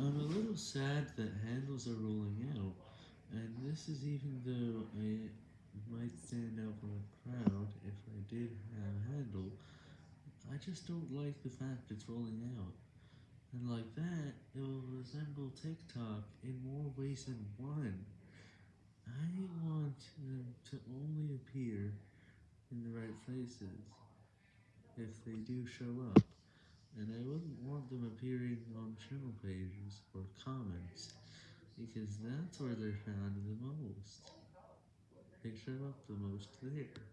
I'm a little sad that handles are rolling out, and this is even though I might stand out from a crowd if I did have a handle, I just don't like the fact it's rolling out. And like that, it will resemble TikTok in more ways than one. I want them to only appear in the right places, if they do show up, and I wouldn't want them appearing on channel pages or comments, because that's where they're found the most. They show up the most there.